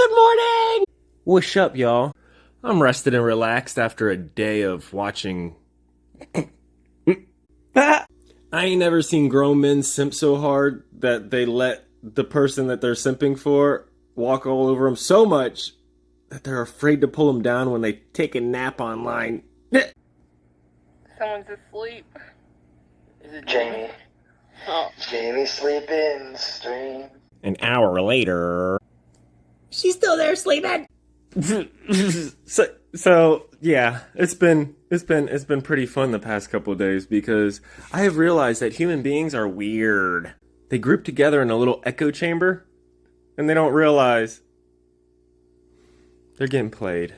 Good morning! What's up, y'all? I'm rested and relaxed after a day of watching. I ain't never seen grown men simp so hard that they let the person that they're simping for walk all over them so much that they're afraid to pull them down when they take a nap online. Someone's asleep. Is it Jamie? Oh. Jamie sleeping stream. An hour later. She's still there sleeping. so so yeah, it's been it's been it's been pretty fun the past couple days because I have realized that human beings are weird. They group together in a little echo chamber and they don't realize they're getting played.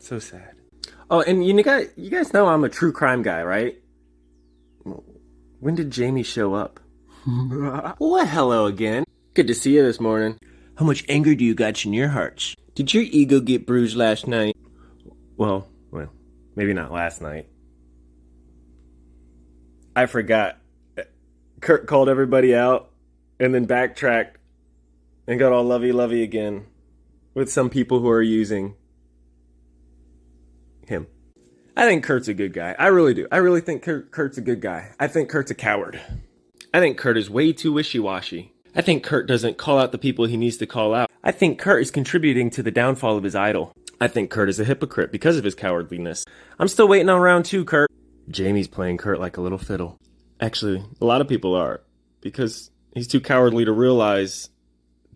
So sad. Oh, and you guys you guys know I'm a true crime guy, right? When did Jamie show up? well, hello again. Good to see you this morning. How much anger do you got in your hearts? Did your ego get bruised last night? Well, well, maybe not last night. I forgot. Kurt called everybody out and then backtracked and got all lovey lovey again with some people who are using him. I think Kurt's a good guy. I really do. I really think Kurt's a good guy. I think Kurt's a coward. I think Kurt is way too wishy washy. I think Kurt doesn't call out the people he needs to call out. I think Kurt is contributing to the downfall of his idol. I think Kurt is a hypocrite because of his cowardliness. I'm still waiting on round two, Kurt. Jamie's playing Kurt like a little fiddle. Actually, a lot of people are. Because he's too cowardly to realize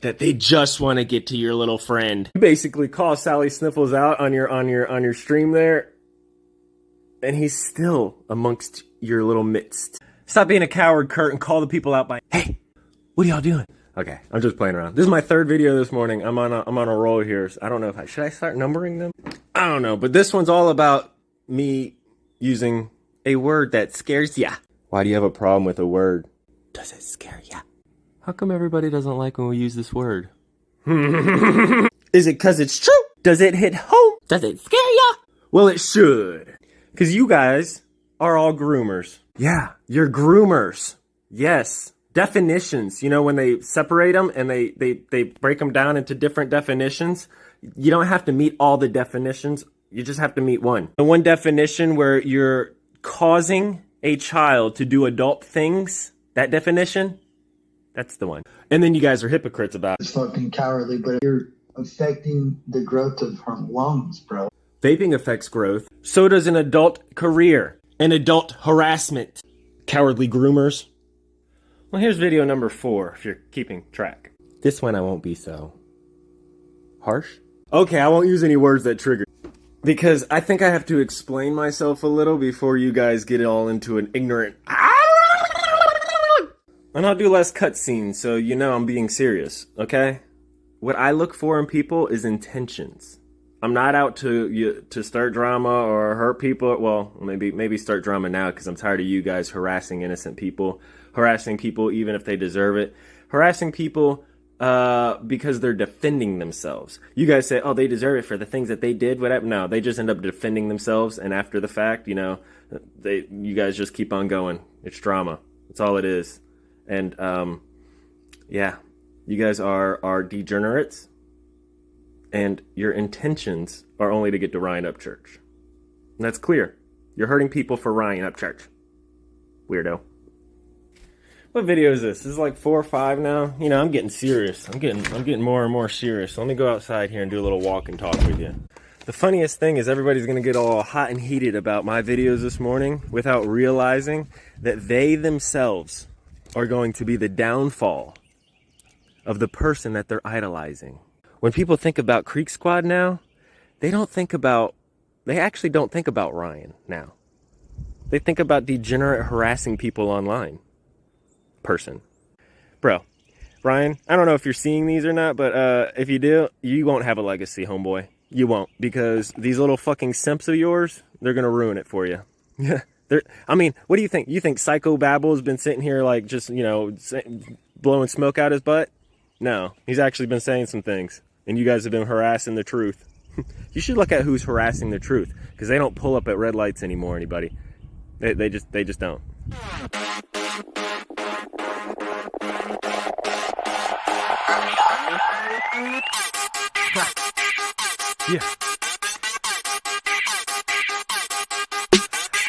that they just want to get to your little friend. You basically call Sally Sniffles out on your on your on your stream there, and he's still amongst your little midst. Stop being a coward, Kurt, and call the people out by Hey, what are y'all doing? Okay, I'm just playing around. This is my third video this morning. I'm on a, I'm on a roll here. I don't know if I should I start numbering them. I don't know, but this one's all about me using a word that scares ya. Why do you have a problem with a word? Does it scare ya? How come everybody doesn't like when we use this word? Is it cause it's true? Does it hit home? Does it scare ya? Well, it should. Cause you guys are all groomers. Yeah, you're groomers. Yes. Definitions, you know, when they separate them and they, they, they break them down into different definitions, you don't have to meet all the definitions. You just have to meet one. The one definition where you're causing a child to do adult things, that definition, that's the one. And then you guys are hypocrites about it. It's fucking cowardly, but you're affecting the growth of her lungs, bro. Vaping affects growth. So does an adult career. An adult harassment. Cowardly groomers. Well, here's video number four, if you're keeping track. This one I won't be so harsh. Okay, I won't use any words that trigger. Because I think I have to explain myself a little before you guys get all into an ignorant. And I'll do less cutscenes, so you know I'm being serious, okay? What I look for in people is intentions. I'm not out to you, to start drama or hurt people. Well, maybe maybe start drama now because I'm tired of you guys harassing innocent people, harassing people even if they deserve it, harassing people uh, because they're defending themselves. You guys say, oh, they deserve it for the things that they did, whatever. No, they just end up defending themselves, and after the fact, you know, they you guys just keep on going. It's drama. That's all it is. And um, yeah, you guys are are degenerates, and your intentions are only to get to Ryan Upchurch. And that's clear. You're hurting people for Ryan Upchurch. Weirdo. What video is this? This is like four or five now. You know, I'm getting serious. I'm getting I'm getting more and more serious. Let me go outside here and do a little walk and talk with you. The funniest thing is everybody's gonna get all hot and heated about my videos this morning without realizing that they themselves are going to be the downfall of the person that they're idolizing. When people think about Creek Squad now, they don't think about they actually don't think about Ryan now. They think about degenerate harassing people online person. Bro, Ryan, I don't know if you're seeing these or not, but uh, if you do, you won't have a legacy, homeboy. You won't, because these little fucking simps of yours, they're gonna ruin it for you. Yeah. I mean, what do you think? You think Psycho Babble has been sitting here like just, you know, blowing smoke out his butt? No, he's actually been saying some things, and you guys have been harassing the truth. you should look at who's harassing the truth because they don't pull up at red lights anymore, anybody. They, they just they just don't. Yeah.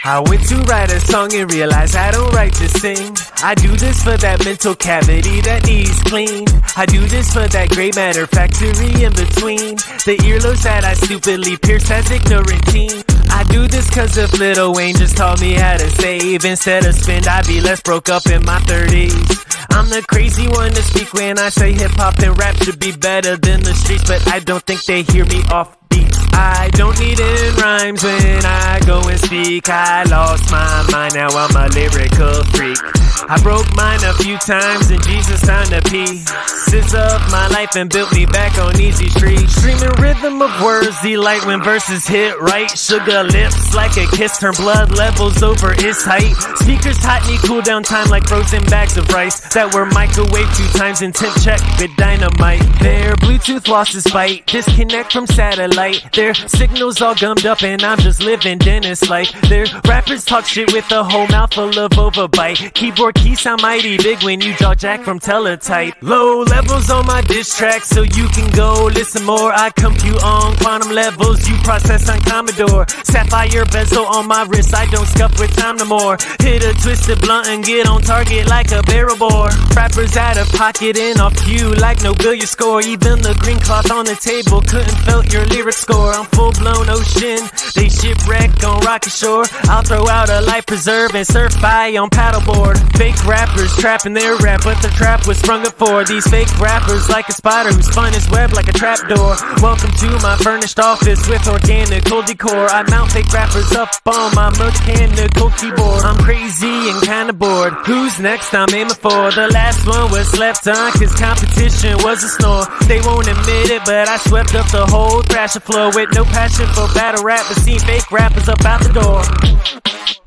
I went to write a song and realized I don't write to sing. I do this for that mental cavity that needs clean. I do this for that gray matter factory in between. The earlobes that I stupidly pierced as ignorant teen. I do this cause if Lil Wayne just taught me how to save instead of spend, I'd be less broke up in my 30s. I'm the crazy one to speak when I say hip hop and rap should be better than the streets, but I don't think they hear me off beat. I don't need in rhymes when I go and speak. I lost my mind, now I'm a lyrical freak. I broke mine a few times and Jesus found a pieces of my life and built me back on easy street. Streaming rhythm of words, delight when verses hit right. Sugar lips like a kiss, turn blood levels over its height. Speakers hot need cool down time like frozen bags of rice that were microwaved two times and temp check with dynamite. Their Bluetooth lost its bite, disconnect from satellite. Signals all gummed up and I'm just living Dennis like. Their rappers talk shit with a whole mouthful of overbite. Keyboard keys sound mighty big when you draw jack from teletype. Low levels on my diss track so you can go listen more. I compute on quantum levels, you process on Commodore. Sapphire bezel on my wrist, I don't scuff with time no more. Hit a twisted blunt and get on target like a barrel bore. Rappers out of pocket and off cue like no billiard score. Even the green cloth on the table couldn't felt your lyric score. I'm full blown ocean, they shipwreck on rocky shore. I'll throw out a life preserve and surf by on paddleboard. Fake rappers trapping their rap, but the trap was sprung up for these fake rappers like a spider who spun his web like a trapdoor. Welcome to my furnished office with organic organical decor. I mount fake rappers up on my mechanical keyboard. I'm crazy and kinda bored. Who's next? I'm aiming for. The last one was left on cause competition was a snore. They won't admit it, but I swept up the whole thrasher floor with no passion for battle rap, but seen fake rappers up out the door.